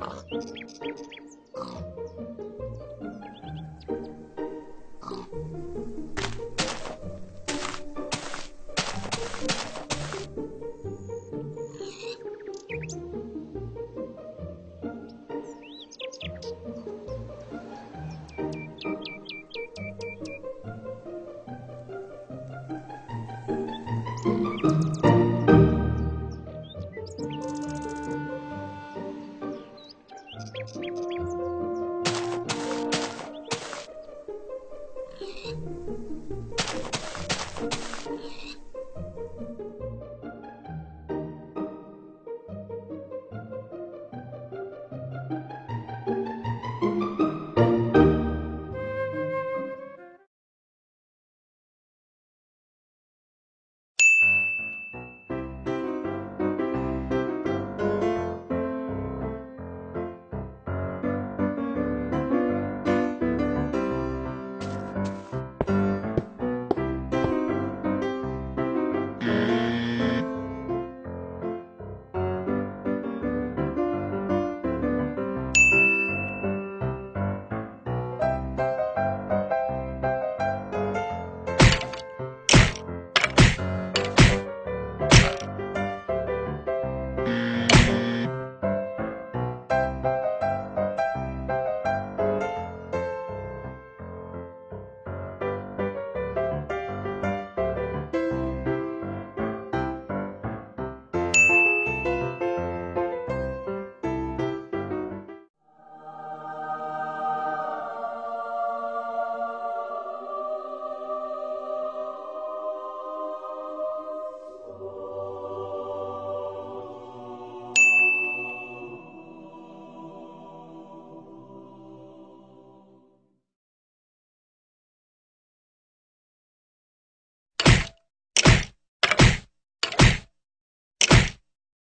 あっ。